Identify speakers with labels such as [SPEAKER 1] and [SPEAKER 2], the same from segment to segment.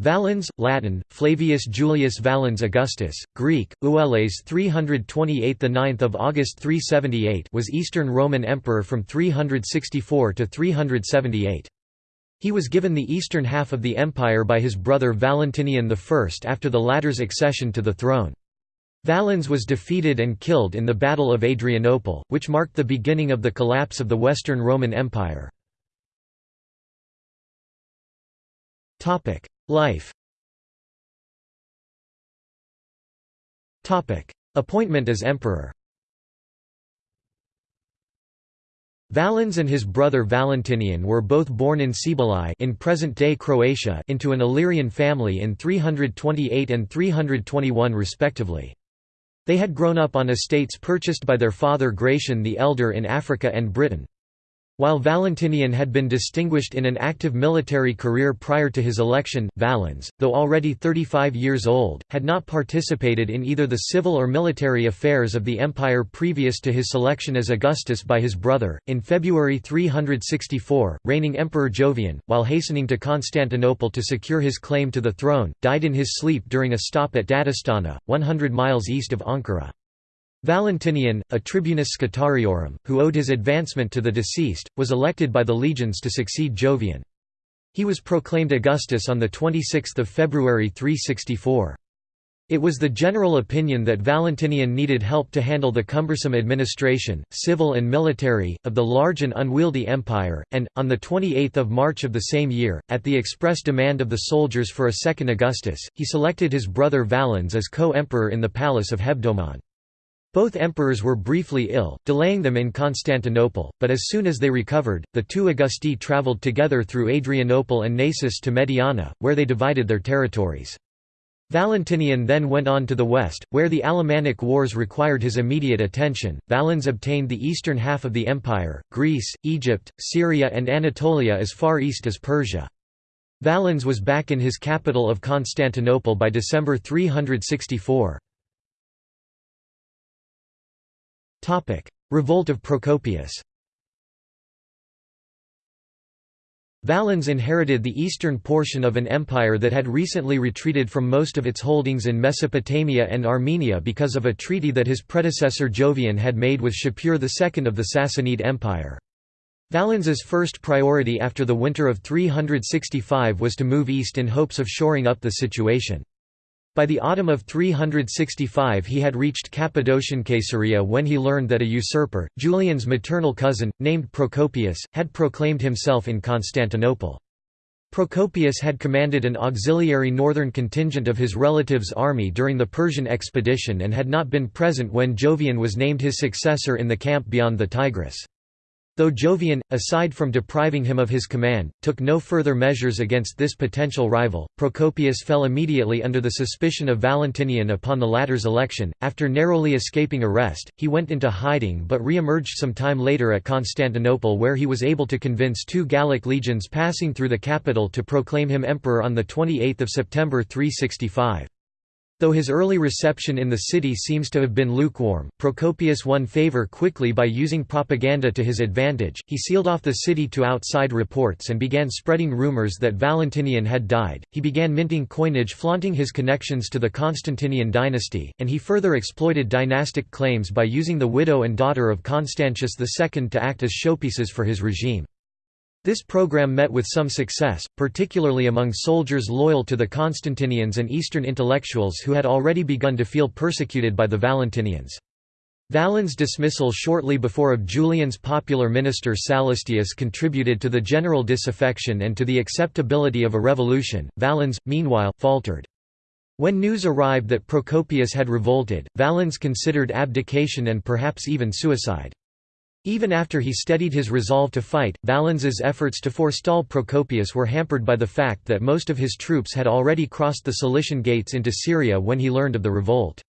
[SPEAKER 1] Valens, Latin, Flavius Julius Valens Augustus, Greek, Eueles 328 the 9th of August 378 was Eastern Roman Emperor from 364 to 378. He was given the eastern half of the empire by his brother Valentinian I after the latter's accession to the throne. Valens was defeated and killed in the Battle of Adrianople, which marked the beginning of the collapse of the Western Roman Empire. Life Appointment as emperor Valens and his brother Valentinian were both born in Cibalae in present-day Croatia into an Illyrian family in 328 and 321 respectively. They had grown up on estates purchased by their father Gratian the Elder in Africa and Britain. While Valentinian had been distinguished in an active military career prior to his election, Valens, though already 35 years old, had not participated in either the civil or military affairs of the empire previous to his selection as Augustus by his brother. In February 364, reigning Emperor Jovian, while hastening to Constantinople to secure his claim to the throne, died in his sleep during a stop at Dadastana, 100 miles east of Ankara. Valentinian, a tribunus Scutariorum, who owed his advancement to the deceased, was elected by the legions to succeed Jovian. He was proclaimed Augustus on 26 February 364. It was the general opinion that Valentinian needed help to handle the cumbersome administration, civil and military, of the large and unwieldy empire, and, on 28 March of the same year, at the express demand of the soldiers for a second Augustus, he selected his brother Valens as co-emperor in the palace of Hebdomon. Both emperors were briefly ill, delaying them in Constantinople, but as soon as they recovered, the two Augusti travelled together through Adrianople and Naissus to Mediana, where they divided their territories. Valentinian then went on to the west, where the Alemannic Wars required his immediate attention. Valens obtained the eastern half of the empire, Greece, Egypt, Syria, and Anatolia as far east as Persia. Valens was back in his capital of Constantinople by December 364. Revolt of Procopius Valens inherited the eastern portion of an empire that had recently retreated from most of its holdings in Mesopotamia and Armenia because of a treaty that his predecessor Jovian had made with Shapur II of the Sassanid Empire. Valens's first priority after the winter of 365 was to move east in hopes of shoring up the situation. By the autumn of 365 he had reached Cappadocian Caesarea when he learned that a usurper, Julian's maternal cousin, named Procopius, had proclaimed himself in Constantinople. Procopius had commanded an auxiliary northern contingent of his relative's army during the Persian expedition and had not been present when Jovian was named his successor in the camp beyond the Tigris. Though Jovian, aside from depriving him of his command, took no further measures against this potential rival, Procopius fell immediately under the suspicion of Valentinian upon the latter's election. After narrowly escaping arrest, he went into hiding but re-emerged some time later at Constantinople where he was able to convince two Gallic legions passing through the capital to proclaim him emperor on 28 September 365. Though his early reception in the city seems to have been lukewarm, Procopius won favor quickly by using propaganda to his advantage. He sealed off the city to outside reports and began spreading rumors that Valentinian had died. He began minting coinage flaunting his connections to the Constantinian dynasty, and he further exploited dynastic claims by using the widow and daughter of Constantius II to act as showpieces for his regime. This program met with some success, particularly among soldiers loyal to the Constantinians and Eastern intellectuals who had already begun to feel persecuted by the Valentinians. Valens' dismissal shortly before of Julian's popular minister Sallustius contributed to the general disaffection and to the acceptability of a revolution. Valens, meanwhile, faltered. When news arrived that Procopius had revolted, Valens considered abdication and perhaps even suicide. Even after he steadied his resolve to fight, Valens's efforts to forestall Procopius were hampered by the fact that most of his troops had already crossed the Cilician gates into Syria when he learned of the revolt.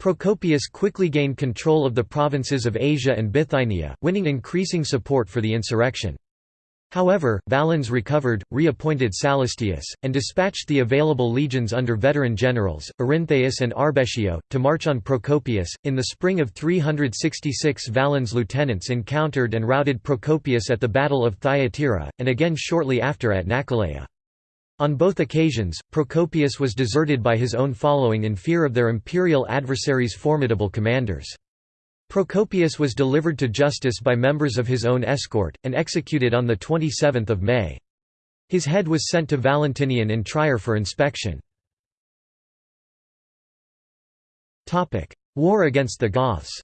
[SPEAKER 1] Procopius quickly gained control of the provinces of Asia and Bithynia, winning increasing support for the insurrection. However, Valens recovered, reappointed Sallustius, and dispatched the available legions under veteran generals, Arinthaeus and Arbitio, to march on Procopius. In the spring of 366, Valens' lieutenants encountered and routed Procopius at the Battle of Thyatira, and again shortly after at Nacolia. On both occasions, Procopius was deserted by his own following in fear of their imperial adversaries' formidable commanders. Procopius was delivered to justice by members of his own escort, and executed on 27 May. His head was sent to Valentinian in Trier for inspection. War against the Goths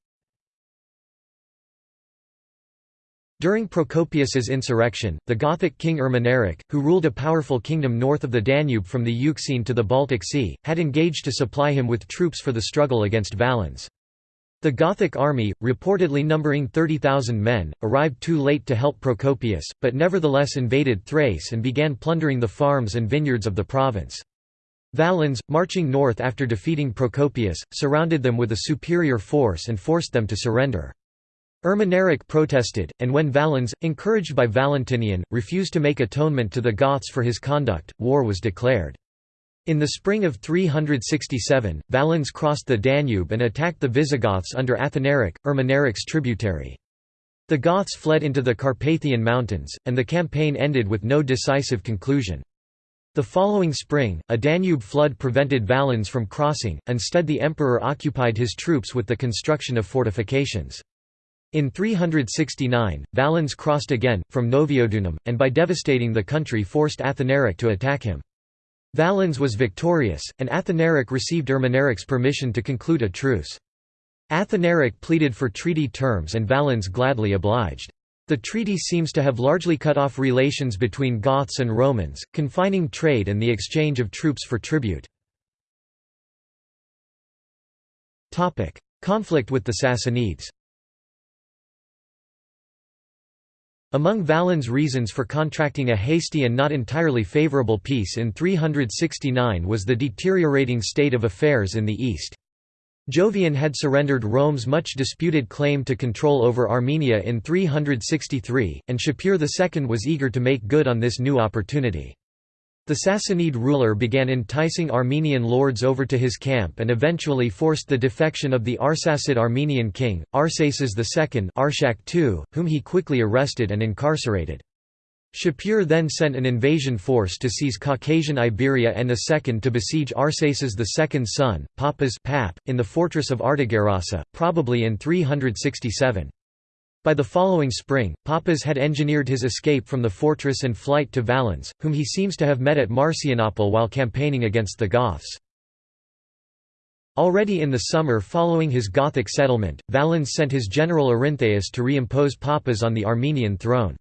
[SPEAKER 1] During Procopius's insurrection, the Gothic king Ermanaric, who ruled a powerful kingdom north of the Danube from the Euxine to the Baltic Sea, had engaged to supply him with troops for the struggle against Valens. The Gothic army, reportedly numbering 30,000 men, arrived too late to help Procopius, but nevertheless invaded Thrace and began plundering the farms and vineyards of the province. Valens, marching north after defeating Procopius, surrounded them with a superior force and forced them to surrender. Ermanaric protested, and when Valens, encouraged by Valentinian, refused to make atonement to the Goths for his conduct, war was declared. In the spring of 367, Valens crossed the Danube and attacked the Visigoths under Athanaric, Ermanaric's tributary. The Goths fled into the Carpathian Mountains, and the campaign ended with no decisive conclusion. The following spring, a Danube flood prevented Valens from crossing, instead the emperor occupied his troops with the construction of fortifications. In 369, Valens crossed again, from Noviodunum, and by devastating the country forced Athanaric to attack him. Valens was victorious, and Athanaric received Ermanaric's permission to conclude a truce. Athanaric pleaded for treaty terms and Valens gladly obliged. The treaty seems to have largely cut off relations between Goths and Romans, confining trade and the exchange of troops for tribute. Conflict with the Sassanids Among Valens' reasons for contracting a hasty and not entirely favourable peace in 369 was the deteriorating state of affairs in the east. Jovian had surrendered Rome's much disputed claim to control over Armenia in 363, and Shapur II was eager to make good on this new opportunity. The Sassanid ruler began enticing Armenian lords over to his camp and eventually forced the defection of the Arsacid Armenian king, Arsaces II Arshak II, whom he quickly arrested and incarcerated. Shapur then sent an invasion force to seize Caucasian Iberia and a second to besiege Arsaces II's son, Papas Pap, in the fortress of Artogerassa, probably in 367. By the following spring, Papas had engineered his escape from the fortress and flight to Valens, whom he seems to have met at Marcianople while campaigning against the Goths. Already in the summer following his Gothic settlement, Valens sent his general Arinthaeus to reimpose Papas on the Armenian throne.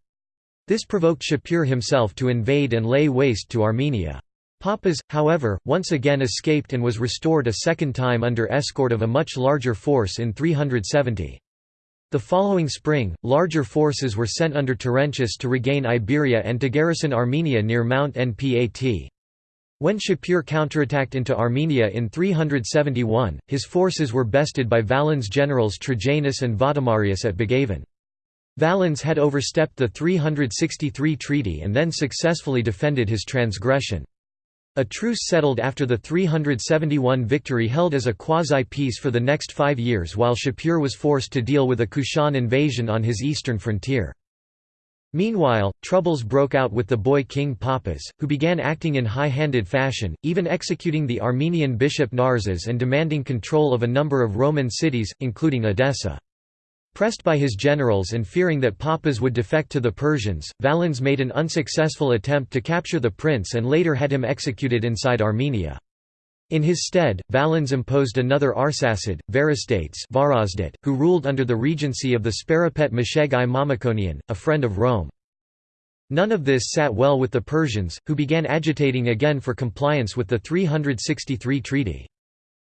[SPEAKER 1] This provoked Shapur himself to invade and lay waste to Armenia. Papas, however, once again escaped and was restored a second time under escort of a much larger force in 370. The following spring, larger forces were sent under Terentius to regain Iberia and to garrison Armenia near Mount Npat. When Shapur counterattacked into Armenia in 371, his forces were bested by Valens' generals Trajanus and Vadomarius at Bagavan. Valens had overstepped the 363 treaty and then successfully defended his transgression. A truce settled after the 371 victory held as a quasi-peace for the next five years while Shapur was forced to deal with a Kushan invasion on his eastern frontier. Meanwhile, troubles broke out with the boy king Papas, who began acting in high-handed fashion, even executing the Armenian bishop Narsas and demanding control of a number of Roman cities, including Edessa. Pressed by his generals and fearing that Papas would defect to the Persians, Valens made an unsuccessful attempt to capture the prince and later had him executed inside Armenia. In his stead, Valens imposed another Arsacid, Varistates who ruled under the regency of the Sparapet Mesheg I Mamikonian, a friend of Rome. None of this sat well with the Persians, who began agitating again for compliance with the 363 treaty.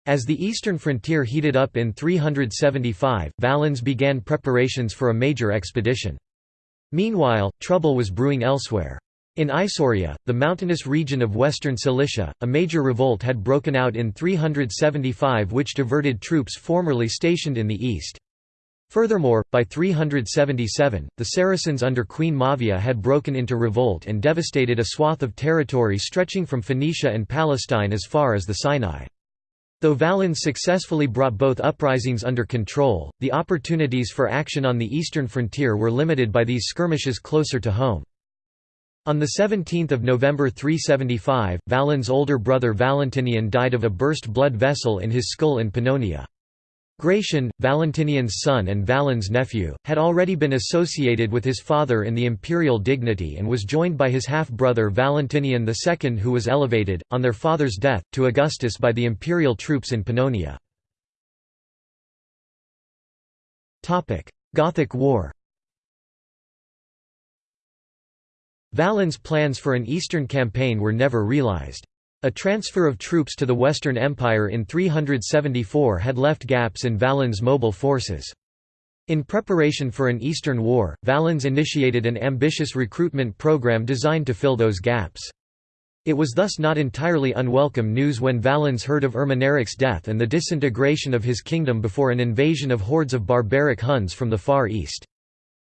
[SPEAKER 1] As the eastern frontier heated up in 375, Valens began preparations for a major expedition. Meanwhile, trouble was brewing elsewhere. In Isauria, the mountainous region of western Cilicia, a major revolt had broken out in 375 which diverted troops formerly stationed in the east. Furthermore, by 377, the Saracens under Queen Mavia had broken into revolt and devastated a swath of territory stretching from Phoenicia and Palestine as far as the Sinai. Though Valens successfully brought both uprisings under control, the opportunities for action on the eastern frontier were limited by these skirmishes closer to home. On 17 November 375, Valens' older brother Valentinian died of a burst blood vessel in his skull in Pannonia. Gratian, Valentinian's son and Valens' nephew, had already been associated with his father in the imperial dignity and was joined by his half-brother Valentinian II who was elevated, on their father's death, to Augustus by the imperial troops in Pannonia. Gothic War Valens' plans for an eastern campaign were never realized. A transfer of troops to the Western Empire in 374 had left gaps in Valens' mobile forces. In preparation for an Eastern War, Valens initiated an ambitious recruitment program designed to fill those gaps. It was thus not entirely unwelcome news when Valens heard of Ermanaric's death and the disintegration of his kingdom before an invasion of hordes of barbaric Huns from the Far East.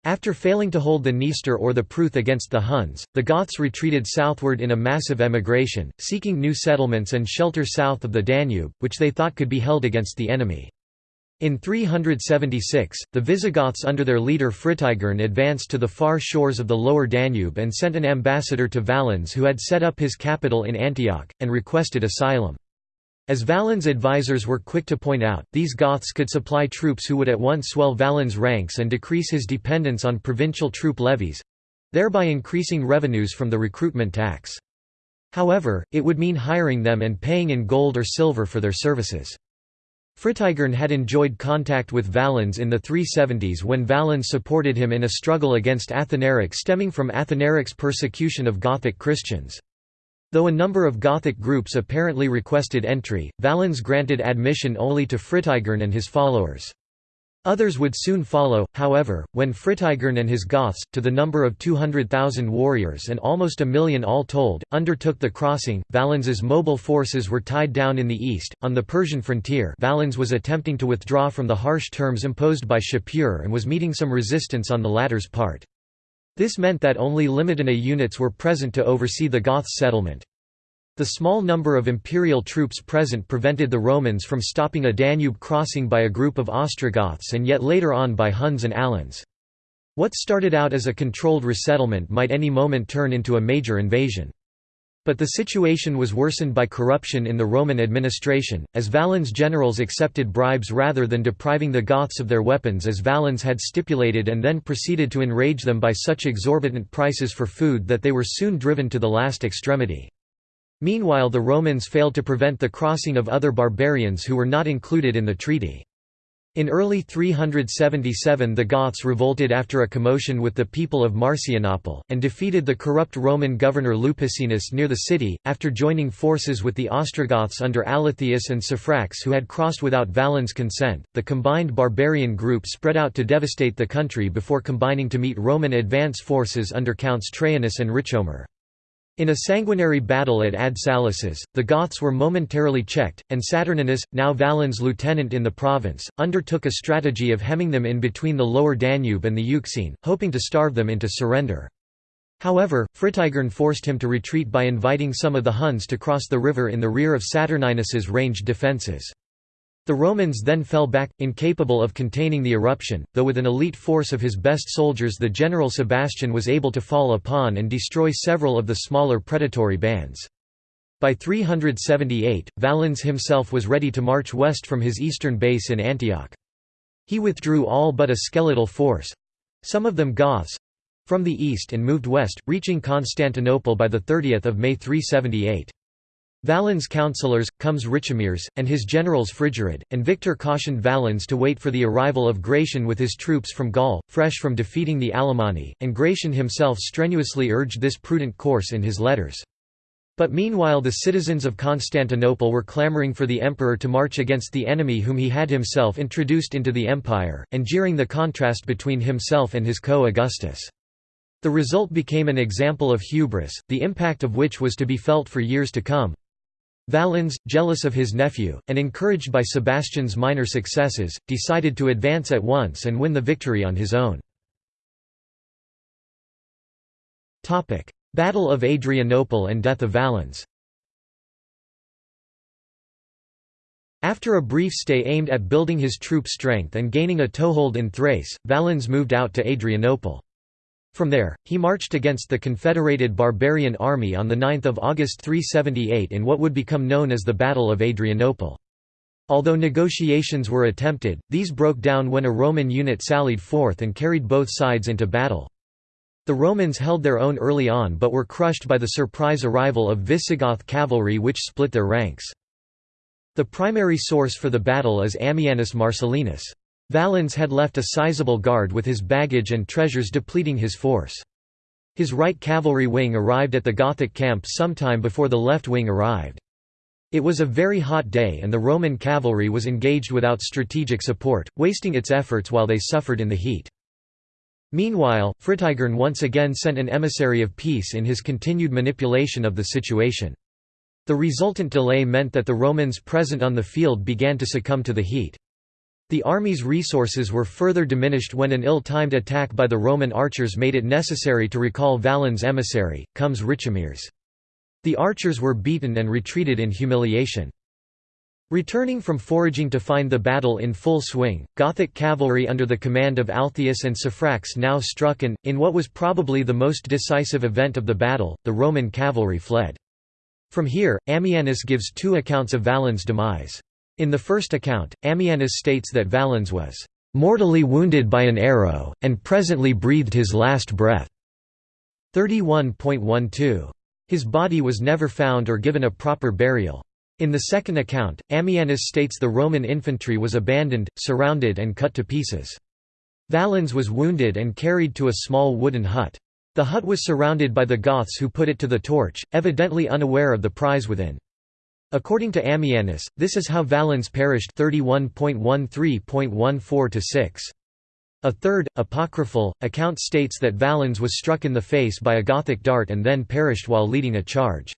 [SPEAKER 1] After failing to hold the Dniester or the Pruth against the Huns, the Goths retreated southward in a massive emigration, seeking new settlements and shelter south of the Danube, which they thought could be held against the enemy. In 376, the Visigoths under their leader Fritigern advanced to the far shores of the lower Danube and sent an ambassador to Valens who had set up his capital in Antioch, and requested asylum. As Valens' advisors were quick to point out, these Goths could supply troops who would at once swell Valens' ranks and decrease his dependence on provincial troop levies—thereby increasing revenues from the recruitment tax. However, it would mean hiring them and paying in gold or silver for their services. Fritigern had enjoyed contact with Valens in the 370s when Valens supported him in a struggle against Athanaric stemming from Athanaric's persecution of Gothic Christians. Though a number of Gothic groups apparently requested entry, Valens granted admission only to Fritigern and his followers. Others would soon follow, however, when Fritigern and his Goths, to the number of 200,000 warriors and almost a million all told, undertook the crossing. Valens's mobile forces were tied down in the east. On the Persian frontier, Valens was attempting to withdraw from the harsh terms imposed by Shapur and was meeting some resistance on the latter's part. This meant that only limited units were present to oversee the Goths' settlement. The small number of imperial troops present prevented the Romans from stopping a Danube crossing by a group of Ostrogoths and yet later on by Huns and Alans. What started out as a controlled resettlement might any moment turn into a major invasion. But the situation was worsened by corruption in the Roman administration, as Valens' generals accepted bribes rather than depriving the Goths of their weapons as Valens had stipulated and then proceeded to enrage them by such exorbitant prices for food that they were soon driven to the last extremity. Meanwhile the Romans failed to prevent the crossing of other barbarians who were not included in the treaty. In early 377 the Goths revolted after a commotion with the people of Marcianople, and defeated the corrupt Roman governor Lupicinus near the city, after joining forces with the Ostrogoths under Alatheus and Saphrax who had crossed without Valens' consent. The combined barbarian group spread out to devastate the country before combining to meet Roman advance forces under Counts Traianus and Richomer. In a sanguinary battle at Ad Salices, the Goths were momentarily checked, and Saturninus, now Valens' lieutenant in the province, undertook a strategy of hemming them in between the lower Danube and the Euxine, hoping to starve them into surrender. However, Fritigern forced him to retreat by inviting some of the Huns to cross the river in the rear of Saturninus's ranged defences. The Romans then fell back, incapable of containing the eruption, though with an elite force of his best soldiers the general Sebastian was able to fall upon and destroy several of the smaller predatory bands. By 378, Valens himself was ready to march west from his eastern base in Antioch. He withdrew all but a skeletal force—some of them Goths—from the east and moved west, reaching Constantinople by 30 May 378. Valens' councillors, Comes Richomeres, and his generals Frigerid, and Victor cautioned Valens to wait for the arrival of Gratian with his troops from Gaul, fresh from defeating the Alemanni, and Gratian himself strenuously urged this prudent course in his letters. But meanwhile the citizens of Constantinople were clamoring for the emperor to march against the enemy whom he had himself introduced into the empire, and jeering the contrast between himself and his co-Augustus. The result became an example of hubris, the impact of which was to be felt for years to come. Valens, jealous of his nephew, and encouraged by Sebastian's minor successes, decided to advance at once and win the victory on his own. Battle of Adrianople and death of Valens After a brief stay aimed at building his troop strength and gaining a toehold in Thrace, Valens moved out to Adrianople. From there, he marched against the Confederated Barbarian Army on 9 August 378 in what would become known as the Battle of Adrianople. Although negotiations were attempted, these broke down when a Roman unit sallied forth and carried both sides into battle. The Romans held their own early on but were crushed by the surprise arrival of Visigoth cavalry which split their ranks. The primary source for the battle is Ammianus Marcellinus. Valens had left a sizable guard with his baggage and treasures depleting his force. His right cavalry wing arrived at the Gothic camp sometime before the left wing arrived. It was a very hot day and the Roman cavalry was engaged without strategic support, wasting its efforts while they suffered in the heat. Meanwhile, Fritigern once again sent an emissary of peace in his continued manipulation of the situation. The resultant delay meant that the Romans present on the field began to succumb to the heat. The army's resources were further diminished when an ill-timed attack by the Roman archers made it necessary to recall Valens' emissary, comes Richomeres. The archers were beaten and retreated in humiliation. Returning from foraging to find the battle in full swing, Gothic cavalry under the command of Alatheus and Saphrax now struck and, in what was probably the most decisive event of the battle, the Roman cavalry fled. From here, Ammianus gives two accounts of Valens' demise. In the first account, Ammianus states that Valens was "...mortally wounded by an arrow, and presently breathed his last breath." 31.12. His body was never found or given a proper burial. In the second account, Ammianus states the Roman infantry was abandoned, surrounded and cut to pieces. Valens was wounded and carried to a small wooden hut. The hut was surrounded by the Goths who put it to the torch, evidently unaware of the prize within. According to Ammianus, this is how Valens perished 31.13.14-6. A third, apocryphal, account states that Valens was struck in the face by a Gothic dart and then perished while leading a charge.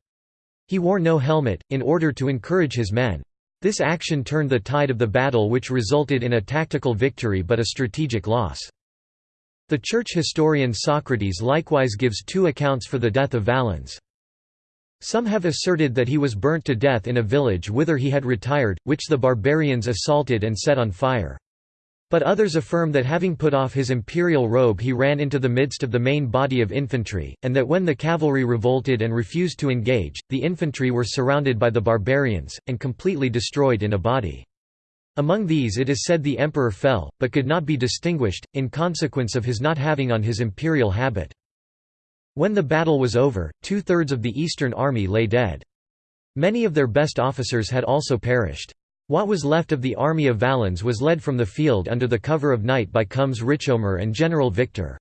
[SPEAKER 1] He wore no helmet, in order to encourage his men. This action turned the tide of the battle which resulted in a tactical victory but a strategic loss. The church historian Socrates likewise gives two accounts for the death of Valens. Some have asserted that he was burnt to death in a village whither he had retired, which the barbarians assaulted and set on fire. But others affirm that having put off his imperial robe he ran into the midst of the main body of infantry, and that when the cavalry revolted and refused to engage, the infantry were surrounded by the barbarians, and completely destroyed in a body. Among these it is said the emperor fell, but could not be distinguished, in consequence of his not having on his imperial habit. When the battle was over, two-thirds of the Eastern Army lay dead. Many of their best officers had also perished. What was left of the army of Valens was led from the field under the cover of night by Comes Richomer and General Victor.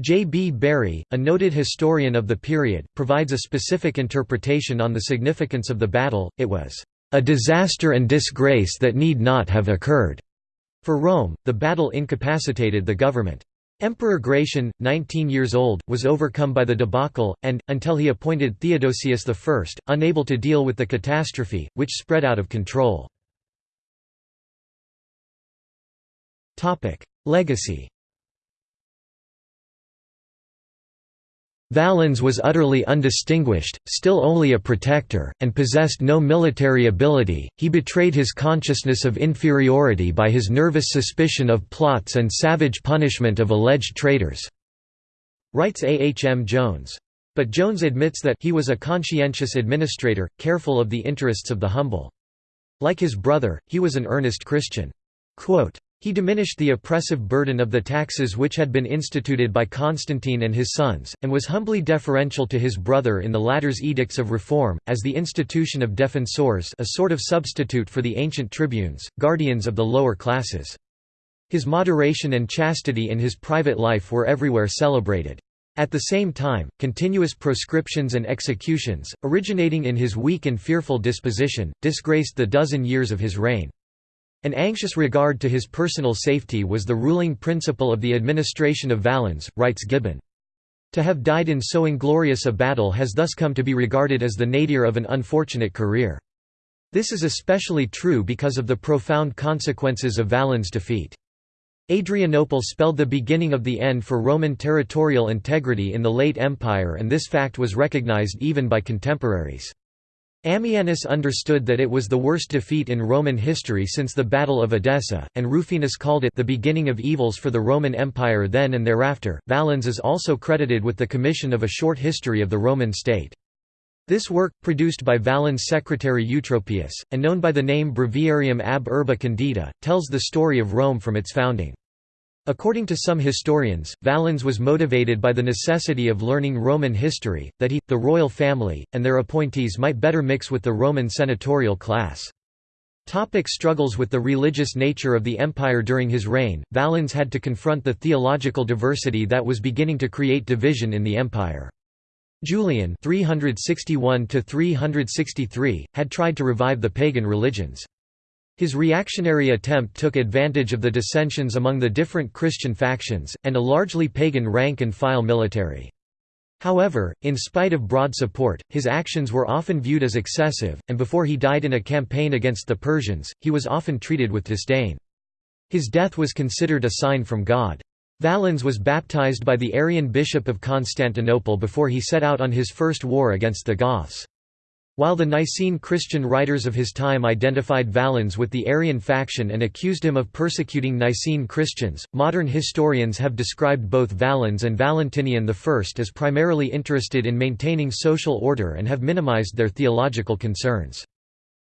[SPEAKER 1] J. B. Bury, a noted historian of the period, provides a specific interpretation on the significance of the battle, it was, "...a disaster and disgrace that need not have occurred." For Rome, the battle incapacitated the government. Emperor Gratian, 19 years old, was overcome by the debacle, and, until he appointed Theodosius I, unable to deal with the catastrophe, which spread out of control. Legacy Valens was utterly undistinguished, still only a protector, and possessed no military ability. He betrayed his consciousness of inferiority by his nervous suspicion of plots and savage punishment of alleged traitors. Writes A. H. M. Jones. But Jones admits that he was a conscientious administrator, careful of the interests of the humble. Like his brother, he was an earnest Christian. Quote, he diminished the oppressive burden of the taxes which had been instituted by Constantine and his sons, and was humbly deferential to his brother in the latter's edicts of reform, as the institution of defensores a sort of substitute for the ancient tribunes, guardians of the lower classes. His moderation and chastity in his private life were everywhere celebrated. At the same time, continuous proscriptions and executions, originating in his weak and fearful disposition, disgraced the dozen years of his reign. An anxious regard to his personal safety was the ruling principle of the administration of Valens, writes Gibbon. To have died in so inglorious a battle has thus come to be regarded as the nadir of an unfortunate career. This is especially true because of the profound consequences of Valens' defeat. Adrianople spelled the beginning of the end for Roman territorial integrity in the late Empire and this fact was recognized even by contemporaries. Ammianus understood that it was the worst defeat in Roman history since the Battle of Edessa, and Rufinus called it the beginning of evils for the Roman Empire then and thereafter. Valens is also credited with the commission of a short history of the Roman state. This work, produced by Valens' secretary Eutropius, and known by the name Breviarium ab Urbe Condita, tells the story of Rome from its founding. According to some historians, Valens was motivated by the necessity of learning Roman history, that he, the royal family, and their appointees might better mix with the Roman senatorial class. Topic struggles with the religious nature of the empire During his reign, Valens had to confront the theological diversity that was beginning to create division in the empire. Julian 361 had tried to revive the pagan religions. His reactionary attempt took advantage of the dissensions among the different Christian factions, and a largely pagan rank-and-file military. However, in spite of broad support, his actions were often viewed as excessive, and before he died in a campaign against the Persians, he was often treated with disdain. His death was considered a sign from God. Valens was baptized by the Arian bishop of Constantinople before he set out on his first war against the Goths. While the Nicene Christian writers of his time identified Valens with the Arian faction and accused him of persecuting Nicene Christians, modern historians have described both Valens and Valentinian I as primarily interested in maintaining social order and have minimized their theological concerns.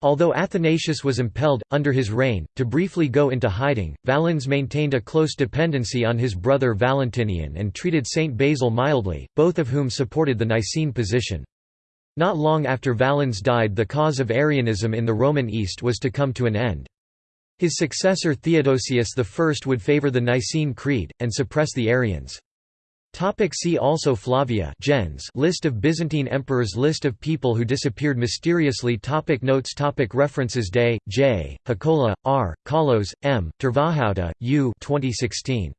[SPEAKER 1] Although Athanasius was impelled, under his reign, to briefly go into hiding, Valens maintained a close dependency on his brother Valentinian and treated Saint Basil mildly, both of whom supported the Nicene position. Not long after Valens died the cause of Arianism in the Roman East was to come to an end. His successor Theodosius I would favor the Nicene Creed, and suppress the Arians. See also Flavia gens List of Byzantine emperors List of people who disappeared mysteriously topic Notes topic References Day, J., Hakola, R., Kalos, M., Tervahauta, U 2016.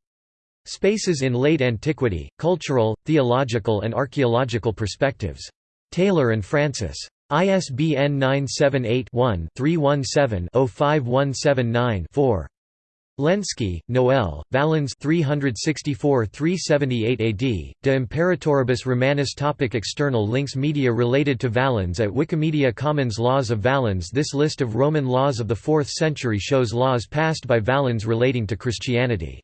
[SPEAKER 1] Spaces in Late Antiquity, Cultural, Theological and Archaeological Perspectives. Taylor and Francis. ISBN 978-1-317-05179-4. Lenski, Noel, Valens 364-378 AD, De Imperatoribus Romanis topic External links Media related to Valens at Wikimedia Commons Laws of Valens This list of Roman laws of the 4th century shows laws passed by Valens relating to Christianity.